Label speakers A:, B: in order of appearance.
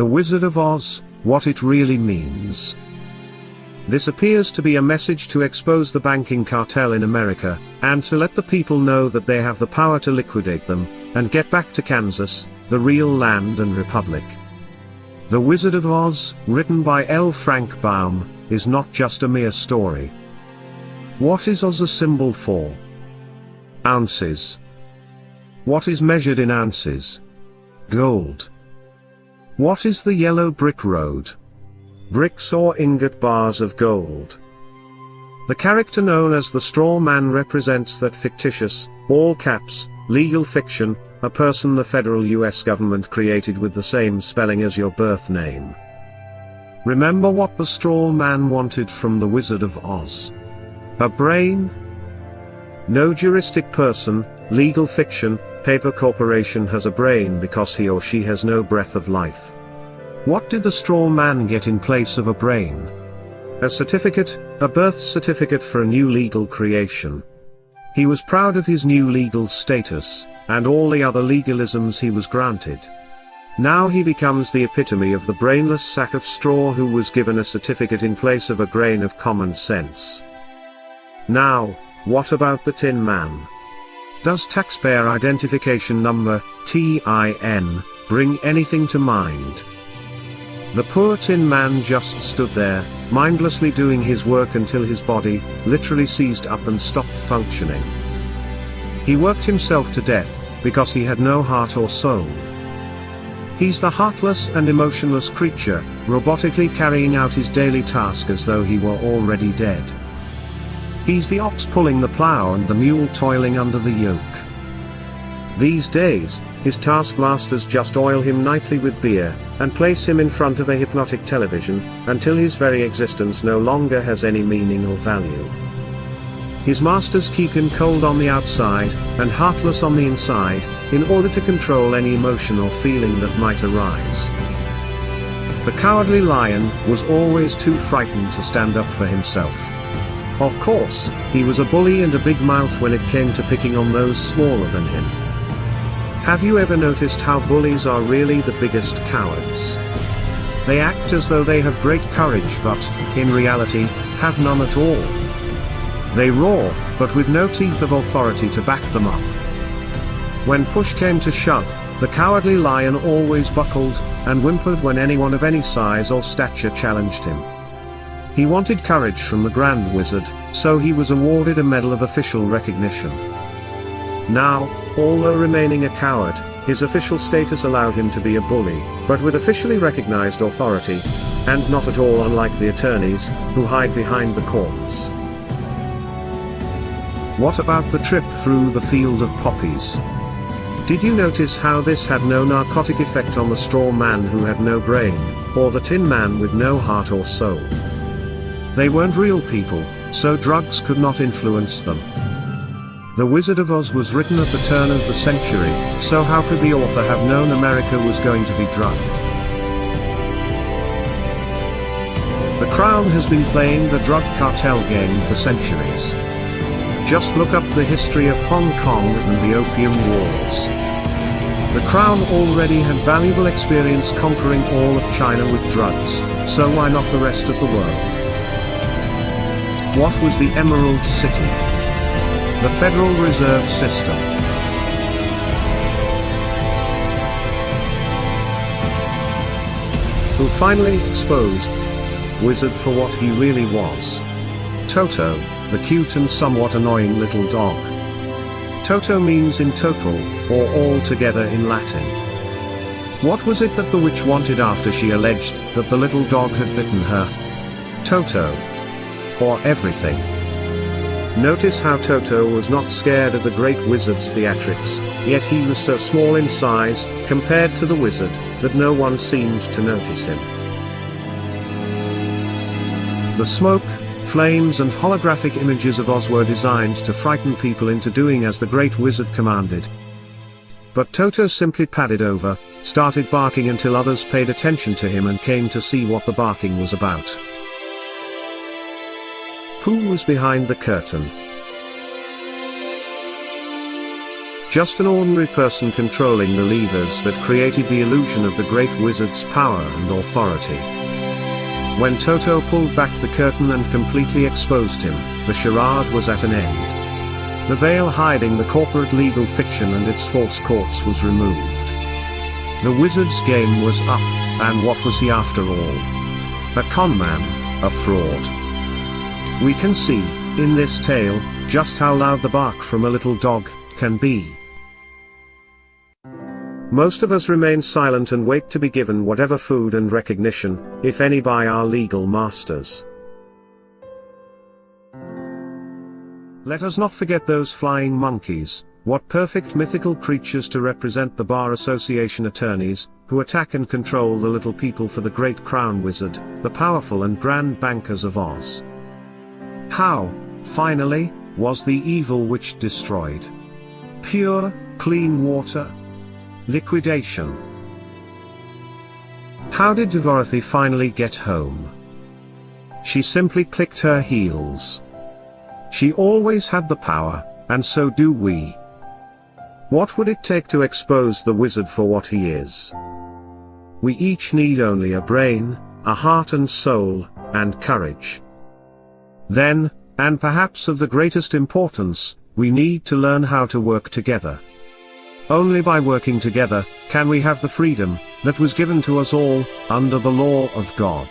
A: The Wizard of Oz, what it really means. This appears to be a message to expose the banking cartel in America, and to let the people know that they have the power to liquidate them, and get back to Kansas, the real land and republic. The Wizard of Oz, written by L. Frank Baum, is not just a mere story. What is Oz a symbol for? Ounces. What is measured in ounces? Gold. What is the yellow brick road? Bricks or ingot bars of gold. The character known as the straw man represents that fictitious, all caps, legal fiction, a person the federal US government created with the same spelling as your birth name. Remember what the straw man wanted from the Wizard of Oz? A brain? No juristic person, legal fiction, paper corporation has a brain because he or she has no breath of life. What did the straw man get in place of a brain? A certificate, a birth certificate for a new legal creation. He was proud of his new legal status, and all the other legalisms he was granted. Now he becomes the epitome of the brainless sack of straw who was given a certificate in place of a grain of common sense. Now, what about the Tin Man? Does taxpayer identification number, TIN, bring anything to mind? The poor Tin Man just stood there, mindlessly doing his work until his body, literally seized up and stopped functioning. He worked himself to death, because he had no heart or soul. He's the heartless and emotionless creature, robotically carrying out his daily task as though he were already dead. He's the ox pulling the plow and the mule toiling under the yoke. These days, his taskmasters just oil him nightly with beer, and place him in front of a hypnotic television, until his very existence no longer has any meaning or value. His masters keep him cold on the outside, and heartless on the inside, in order to control any emotion or feeling that might arise. The cowardly lion was always too frightened to stand up for himself. Of course, he was a bully and a big mouth when it came to picking on those smaller than him. Have you ever noticed how bullies are really the biggest cowards? They act as though they have great courage but, in reality, have none at all. They roar, but with no teeth of authority to back them up. When push came to shove, the cowardly lion always buckled, and whimpered when anyone of any size or stature challenged him. He wanted courage from the Grand Wizard, so he was awarded a medal of official recognition. Now, although remaining a coward, his official status allowed him to be a bully, but with officially recognized authority, and not at all unlike the attorneys, who hide behind the courts. What about the trip through the field of poppies? Did you notice how this had no narcotic effect on the straw man who had no brain, or the tin man with no heart or soul? They weren't real people, so drugs could not influence them. The Wizard of Oz was written at the turn of the century, so how could the author have known America was going to be drugged? The Crown has been playing the drug cartel game for centuries. Just look up the history of Hong Kong and the Opium Wars. The Crown already had valuable experience conquering all of China with drugs, so why not the rest of the world? What was the Emerald City? The Federal Reserve System. Who finally exposed Wizard for what he really was. Toto, the cute and somewhat annoying little dog. Toto means in total, or all together in Latin. What was it that the witch wanted after she alleged that the little dog had bitten her? Toto, or everything. Notice how Toto was not scared of the great wizard's theatrics, yet he was so small in size, compared to the wizard, that no one seemed to notice him. The smoke, flames and holographic images of Oz were designed to frighten people into doing as the great wizard commanded. But Toto simply padded over, started barking until others paid attention to him and came to see what the barking was about. Who was behind the curtain? Just an ordinary person controlling the levers that created the illusion of the great wizard's power and authority. When Toto pulled back the curtain and completely exposed him, the charade was at an end. The veil hiding the corporate legal fiction and its false courts was removed. The wizard's game was up, and what was he after all? A conman, a fraud. We can see, in this tale, just how loud the bark from a little dog can be. Most of us remain silent and wait to be given whatever food and recognition, if any by our legal masters. Let us not forget those flying monkeys, what perfect mythical creatures to represent the Bar Association attorneys, who attack and control the little people for the great crown wizard, the powerful and grand bankers of Oz. How, finally, was the evil witch destroyed? Pure, clean water, Liquidation. How did Dorothy finally get home? She simply clicked her heels. She always had the power, and so do we. What would it take to expose the wizard for what he is? We each need only a brain, a heart and soul, and courage. Then, and perhaps of the greatest importance, we need to learn how to work together. Only by working together, can we have the freedom, that was given to us all, under the law of God.